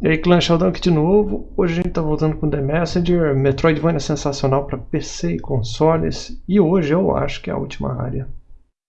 E aí, Clã Sheldon aqui de novo. Hoje a gente tá voltando com The Messenger, Metroidvania sensacional para PC e consoles. E hoje eu acho que é a última área.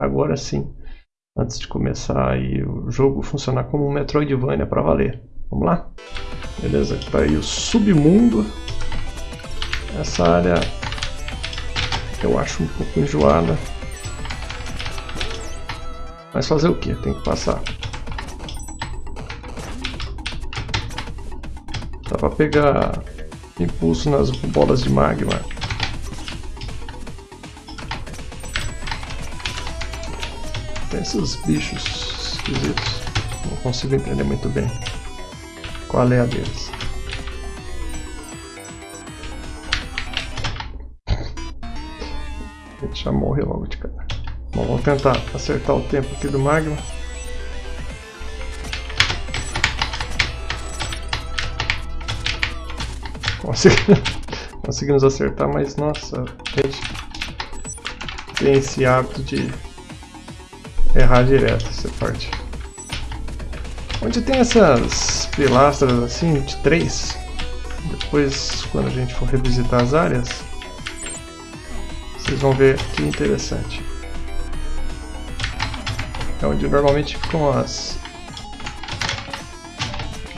Agora sim, antes de começar aí o jogo funcionar como um Metroidvania para valer. Vamos lá? Beleza, aqui tá aí o submundo. Essa área eu acho um pouco enjoada. Mas fazer o que? Tem que passar. Dá pra pegar impulso nas bolas de magma. Tem esses bichos esquisitos. Não consigo entender muito bem qual é a deles. A gente já morreu logo de cara. Bom, vamos tentar acertar o tempo aqui do magma. Conseguimos acertar, mas nossa, a gente tem esse hábito de errar direto essa parte. Onde tem essas pilastras assim, de três, depois quando a gente for revisitar as áreas, vocês vão ver que interessante. É onde normalmente ficam as,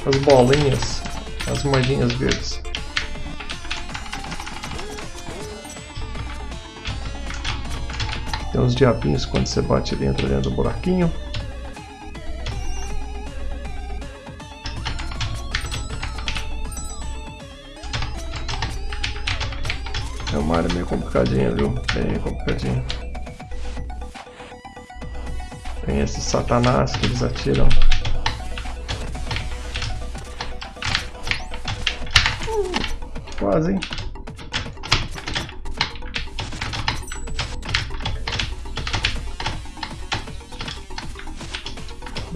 as bolinhas, as moedinhas verdes. Tem uns diabinhos quando você bate ele entra dentro do buraquinho. É uma área meio complicadinha, viu? Bem complicadinha. Tem esses satanás que eles atiram. Quase, hein?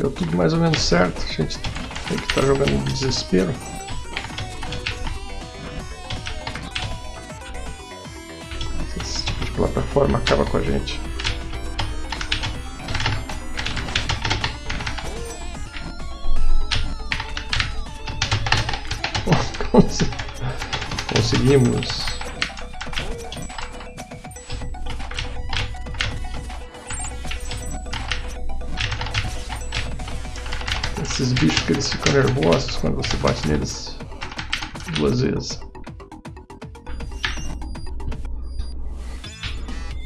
Deu tudo mais ou menos certo. A gente tem que estar tá jogando em desespero. Esse tipo de plataforma acaba com a gente. Conseguimos. Esses bichos que eles ficam nervosos quando você bate neles duas vezes.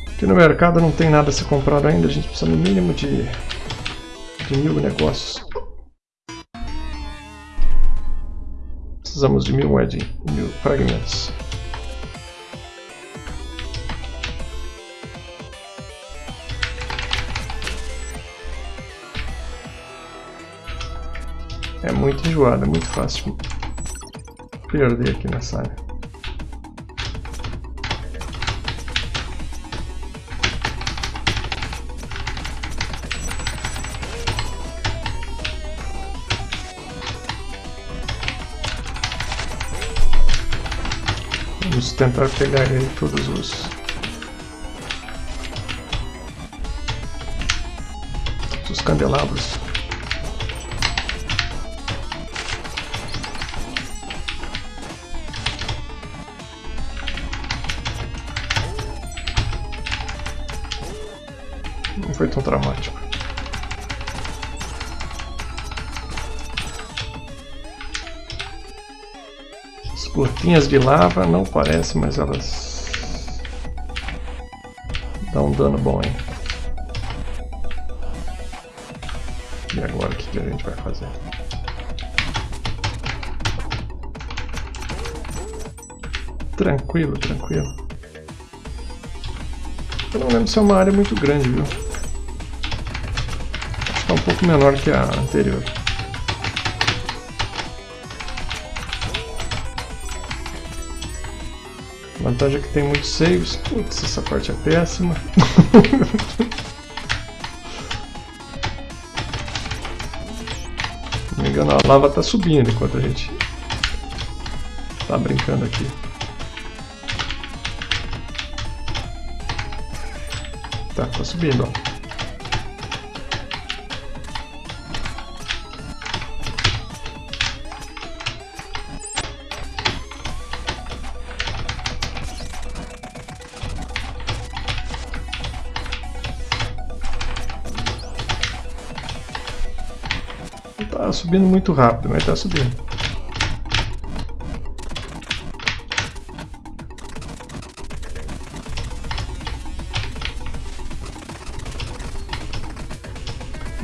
Aqui no mercado não tem nada a ser comprado ainda, a gente precisa no mínimo de, de mil negócios. Precisamos de mil moedinhas, mil fragmentos. É muito enjoado, é muito fácil perder aqui nessa área. Vamos tentar pegar aí todos os... os candelabros. Não foi tão dramático. As gotinhas de lava não parecem, mas elas dão um dano bom, hein? E agora o que a gente vai fazer? Tranquilo, tranquilo. Eu não lembro se é uma área muito grande, viu? Um pouco menor que a anterior. A vantagem é que tem muitos saves. Putz, essa parte é péssima. Se não me engano, a lava está subindo enquanto a gente está brincando aqui. Tá, tá subindo, ó. Subindo muito rápido, mas tá subindo.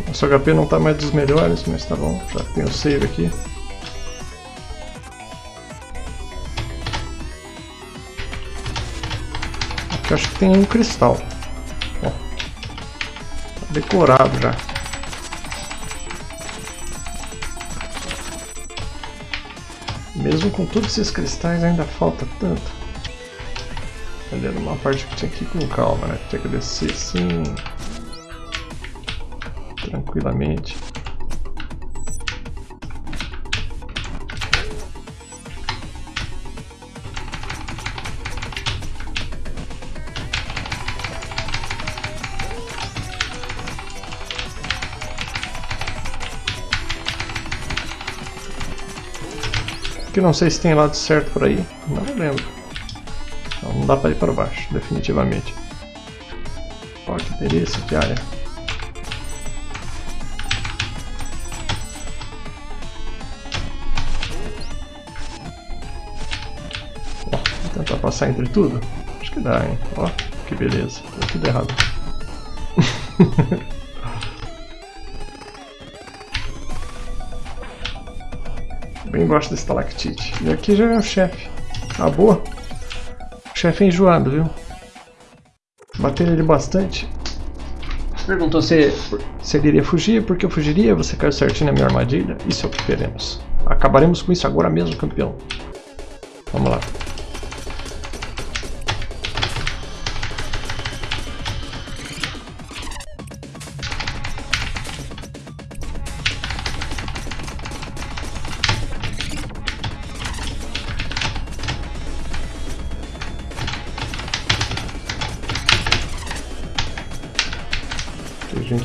Nosso HP não tá mais dos melhores, mas tá bom, já tem o save aqui. Aqui acho que tem um cristal. Ó, tá decorado já. Mesmo com todos esses cristais ainda falta tanto. Ali uma parte que tinha que ir com calma, né? Tinha que descer assim. Tranquilamente. Que não sei se tem lado certo por aí. Não lembro. Não, não dá para ir para baixo, definitivamente. Olha que delícia de área. Ó, vou tentar passar entre tudo. Acho que dá, hein? Ó, que beleza. Tudo errado. Bem gosto da estalactite. E aqui já é o chefe. Ah, boa. O chefe é enjoado, viu? Bater ele bastante. Perguntou se, se ele iria fugir, porque eu fugiria, você caiu certinho na minha armadilha. Isso é o que queremos. Acabaremos com isso agora mesmo, campeão. Vamos lá.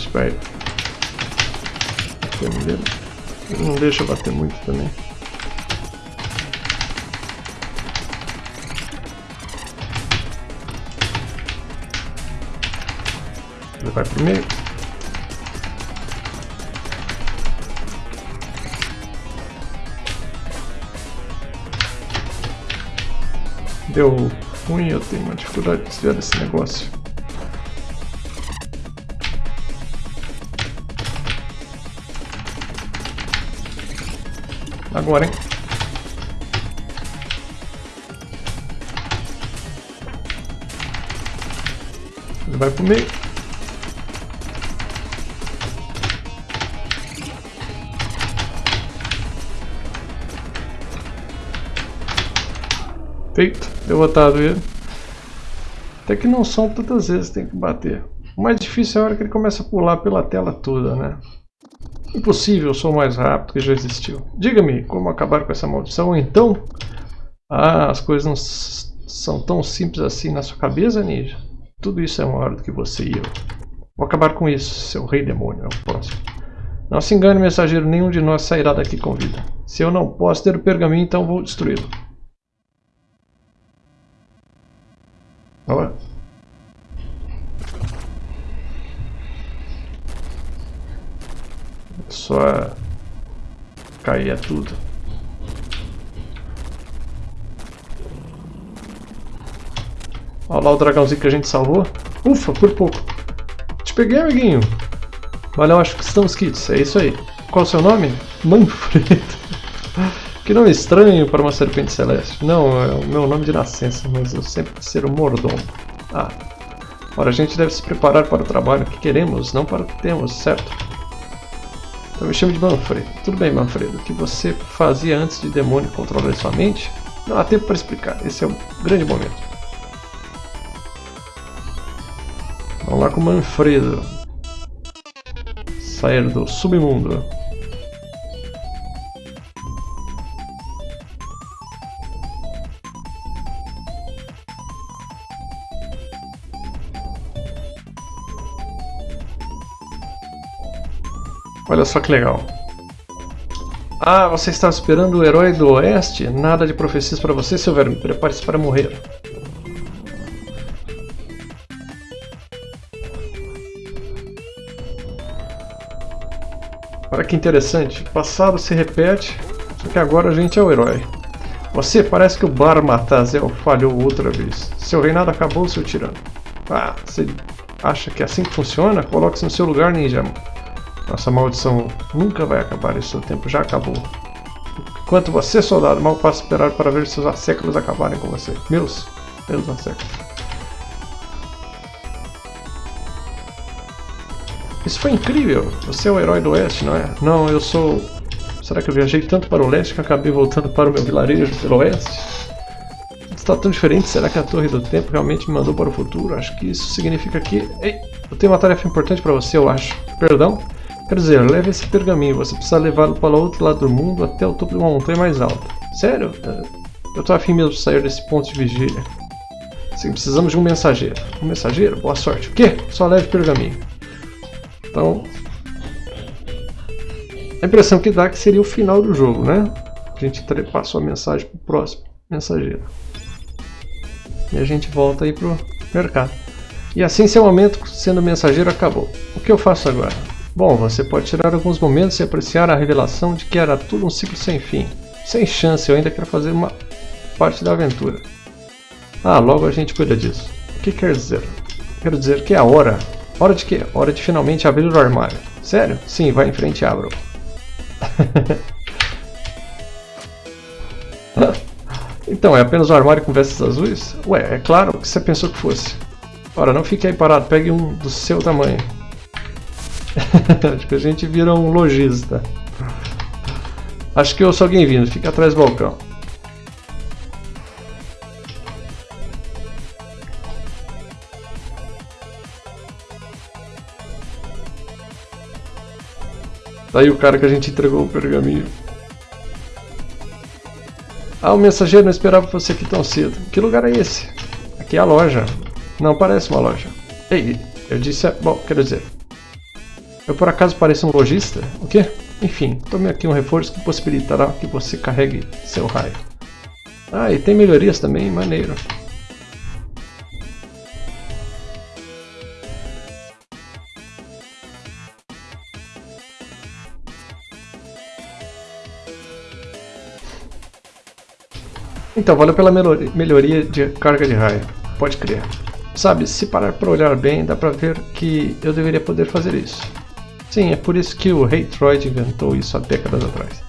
Vai defender. Não deixa bater muito também. Ele vai pro meio. Deu ruim, eu tenho uma dificuldade de desviar desse negócio. Agora, hein? Ele vai pro meio. Feito. Derrotado ele. Até que não são tantas vezes tem que bater. O mais difícil é a hora que ele começa a pular pela tela toda, né? Impossível, sou mais rápido que já existiu. Diga-me como acabar com essa maldição, então? Ah, as coisas não são tão simples assim na sua cabeça, Ninja. Tudo isso é maior do que você e eu. Vou acabar com isso, seu rei demônio, é o próximo. Não se engane, mensageiro, nenhum de nós sairá daqui com vida. Se eu não posso ter o pergaminho, então vou destruí-lo. Olha. Só caía tudo. Olha lá o dragãozinho que a gente salvou. Ufa, por pouco. Te peguei, amiguinho. Valeu, acho que estamos kits. É isso aí. Qual é o seu nome? Manfredo. que nome estranho para uma serpente celeste. Não, é o meu nome de nascença, mas eu sempre ser o mordomo. Ah. Ora, a gente deve se preparar para o trabalho que queremos, não para o que temos, certo? Então me chamo de Manfredo. Tudo bem, Manfredo. O que você fazia antes de demônio controlar sua mente? Não há tempo para explicar. Esse é o grande momento. Vamos lá com Manfredo. Sair do submundo. Olha só que legal. Ah, você está esperando o herói do oeste? Nada de profecias para você, seu verme. Prepare-se para morrer. Olha que interessante. O passado se repete, só que agora a gente é o herói. Você parece que o Bar Matazel falhou outra vez. Seu reinado acabou, seu tirano. Ah, você acha que é assim que funciona? Coloque-se no seu lugar, ninja. Nossa maldição nunca vai acabar, esse seu tempo já acabou. Enquanto você, soldado, mal posso esperar para ver seus asseclas acabarem com você. Meus, meus asseclas. Isso foi incrível! Você é o herói do oeste, não é? Não, eu sou... Será que eu viajei tanto para o leste que acabei voltando para o meu vilarejo pelo oeste? Está tão diferente, será que a Torre do Tempo realmente me mandou para o futuro? Acho que isso significa que... Ei, eu tenho uma tarefa importante para você, eu acho. Perdão? Quer dizer, leve esse pergaminho, você precisa levá-lo para o outro lado do mundo até o topo de uma montanha mais alta. Sério? Eu tô afim mesmo de sair desse ponto de vigília. Sim, precisamos de um mensageiro. Um mensageiro? Boa sorte. O quê? Só leve pergaminho. Então... A impressão que dá é que seria o final do jogo, né? A gente passou a mensagem para o próximo mensageiro. E a gente volta aí pro mercado. E assim seu momento sendo mensageiro acabou. O que eu faço agora? Bom, você pode tirar alguns momentos e apreciar a revelação de que era tudo um ciclo sem fim. Sem chance, eu ainda quero fazer uma parte da aventura. Ah, logo a gente cuida disso. O que quer dizer? Quero dizer que é a hora. Hora de quê? Hora de finalmente abrir o armário. Sério? Sim, vai em frente e abra. então, é apenas um armário com vestes azuis? Ué, é claro que você pensou que fosse. Ora, não fique aí parado, pegue um do seu tamanho. Acho que a gente vira um lojista. Acho que eu sou alguém vindo, fica atrás do balcão. Daí o cara que a gente entregou o pergaminho. Ah, o mensageiro não esperava você aqui tão cedo. Que lugar é esse? Aqui é a loja. Não parece uma loja. Ei, eu disse... Bom, quero dizer... Eu por acaso pareço um lojista? O quê? Enfim, tome aqui um reforço que possibilitará que você carregue seu raio. Ah, e tem melhorias também, maneiro. Então, valeu pela melhoria de carga de raio. Pode crer. Sabe, se parar para olhar bem, dá pra ver que eu deveria poder fazer isso. Sim, é por isso que o Rei Troid inventou isso há décadas atrás.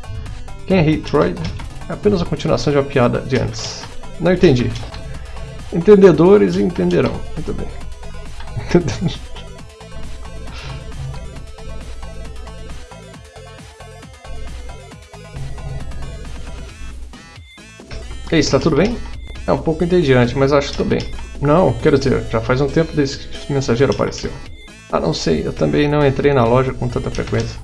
Quem é Rei Troid? É apenas a continuação de uma piada de antes. Não entendi. Entendedores entenderão. Muito bem. Ei, está tudo bem? É um pouco entediante, mas acho que estou bem. Não, quero dizer, já faz um tempo desde que o mensageiro apareceu. Ah, não sei, eu também não entrei na loja com tanta frequência.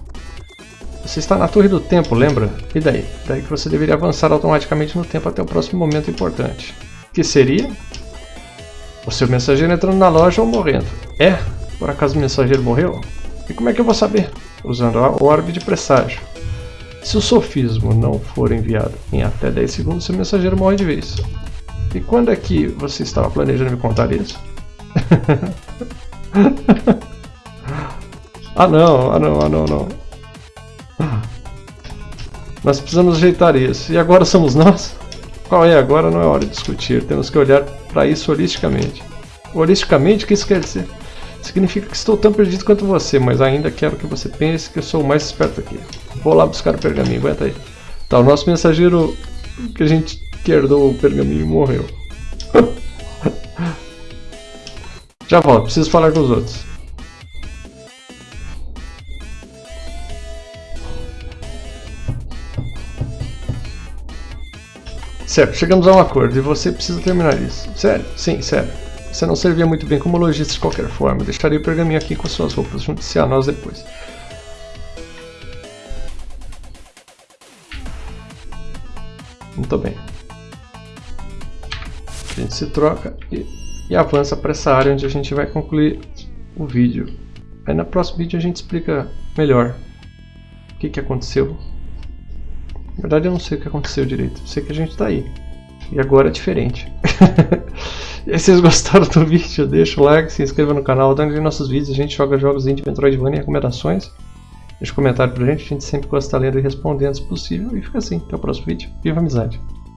Você está na Torre do Tempo, lembra? E daí? Daí que você deveria avançar automaticamente no tempo até o próximo momento importante. Que seria? O seu mensageiro entrando na loja ou morrendo. É? Por acaso o mensageiro morreu? E como é que eu vou saber? Usando o orbe de presságio. Se o sofismo não for enviado em até 10 segundos, seu mensageiro morre de vez. E quando é que você estava planejando me contar isso? Ah não, ah não, ah não, não. Nós precisamos ajeitar isso. E agora somos nós? Qual é agora? Não é hora de discutir. Temos que olhar para isso holisticamente. Holisticamente, o que isso quer dizer? Significa que estou tão perdido quanto você, mas ainda quero que você pense que eu sou o mais esperto aqui. Vou lá buscar o pergaminho, aguenta aí. Tá, o nosso mensageiro que a gente herdou o pergaminho morreu. Já volto, preciso falar com os outros. Certo, chegamos a um acordo e você precisa terminar isso. Sério? Sim, sério. Você não servia muito bem como lojista de qualquer forma. Deixaria o pergaminho aqui com suas roupas. Junte-se a nós depois. Muito bem. A gente se troca e, e avança para essa área onde a gente vai concluir o vídeo. Aí no próximo vídeo a gente explica melhor o que, que aconteceu na verdade eu não sei o que aconteceu direito, eu sei que a gente tá aí. E agora é diferente. e aí, se vocês gostaram do vídeo, deixa o like, se inscreva no canal, dando nossos vídeos, a gente joga jogos indie, Metroidvania e recomendações. Deixa um comentário pra gente, a gente sempre gosta de lendo e respondendo se possível. E fica assim, até o próximo vídeo. Viva a amizade!